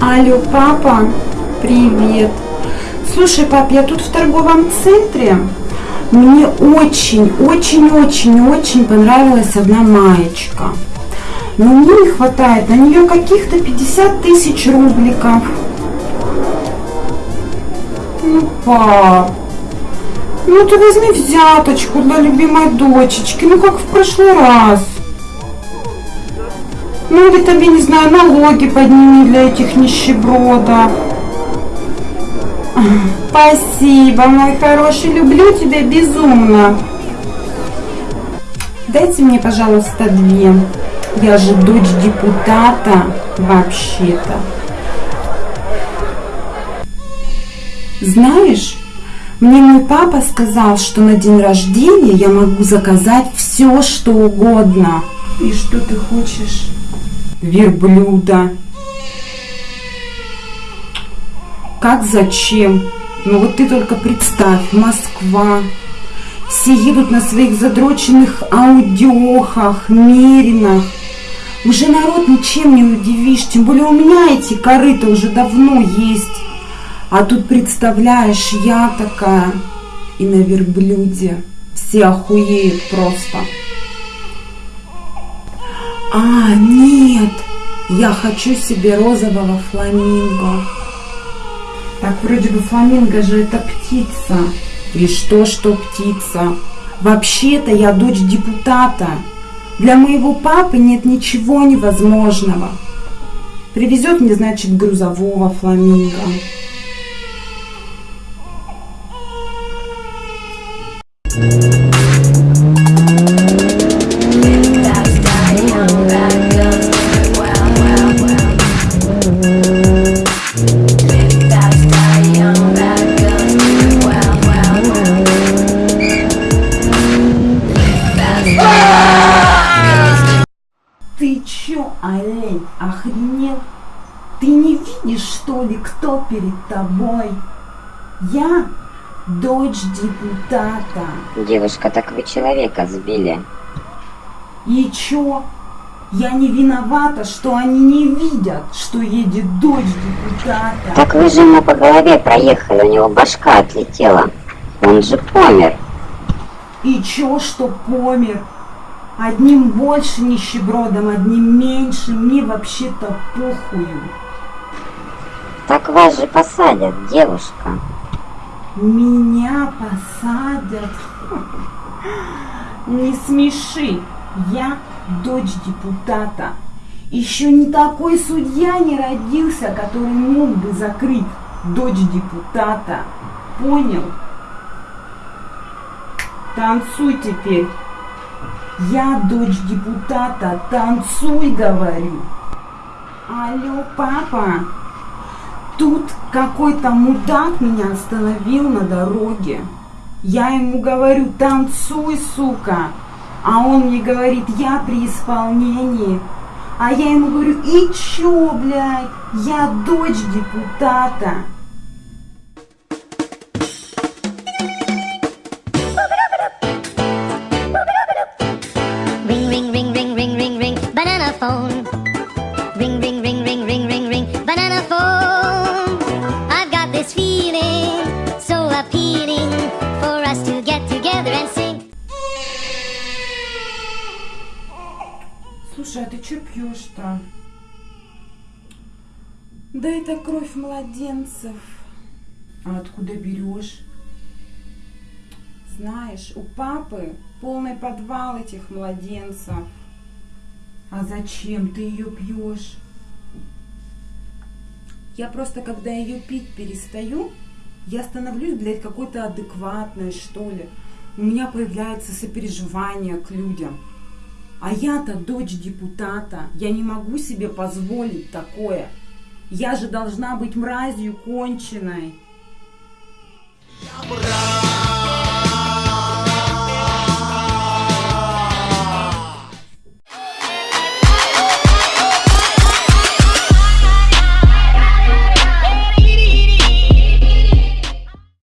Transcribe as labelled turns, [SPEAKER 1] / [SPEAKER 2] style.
[SPEAKER 1] Алло, папа, привет. Слушай, пап, я тут в торговом центре. Мне очень, очень, очень, очень понравилась одна маечка. Но мне не хватает на нее каких-то 50 тысяч рубликов. Ну, пап, ну ты возьми взяточку для любимой дочечки, ну как в прошлый раз. Ну или тебе, не знаю, налоги подними для этих нищебродов. Спасибо, мой хороший, люблю тебя безумно. Дайте мне, пожалуйста, две. Я же дочь депутата вообще-то. Знаешь, мне мой папа сказал, что на день рождения я могу заказать все, что угодно. И что ты хочешь? Верблюда. Как зачем? Ну вот ты только представь, Москва. Все едут на своих задроченных аудиохах, меринах. Уже народ ничем не удивишь, тем более у меня эти корыта уже давно есть. А тут, представляешь, я такая и на верблюде. Все охуеют просто. А, нет, я хочу себе розового фламинго. Так вроде бы фламинго же это птица. И что, что птица? Вообще-то я дочь депутата. Для моего папы нет ничего невозможного. Привезет мне, значит, грузового фламинго. Ты охренел? Ты не видишь, что ли, кто перед тобой? Я дочь депутата.
[SPEAKER 2] Девушка, так вы человека сбили.
[SPEAKER 1] И чё? Я не виновата, что они не видят, что едет дочь депутата.
[SPEAKER 2] Так вы же ему по голове проехали, у него башка отлетела. Он же помер.
[SPEAKER 1] И чё, что помер? Одним больше нищебродом, одним меньше, мне вообще-то похую.
[SPEAKER 2] Так вас же посадят, девушка.
[SPEAKER 1] Меня посадят. Не смеши. Я дочь депутата. Еще не такой судья не родился, который мог бы закрыть дочь депутата. Понял? Танцуй теперь. Я дочь депутата. Танцуй, говорю. Алло, папа. Тут какой-то мудак меня остановил на дороге. Я ему говорю, танцуй, сука. А он мне говорит, я при исполнении. А я ему говорю, и чё, блядь, я дочь депутата. Слушай, а ты чё пьешь-то? Да это кровь младенцев. А откуда берешь? Знаешь, у папы полный подвал этих младенцев. А зачем ты ее пьешь? Я просто, когда ее пить перестаю, я становлюсь, блядь, какой-то адекватной, что ли. У меня появляется сопереживание к людям. А я-то дочь депутата. Я не могу себе позволить такое. Я же должна быть мразью конченой.
[SPEAKER 3] Брат.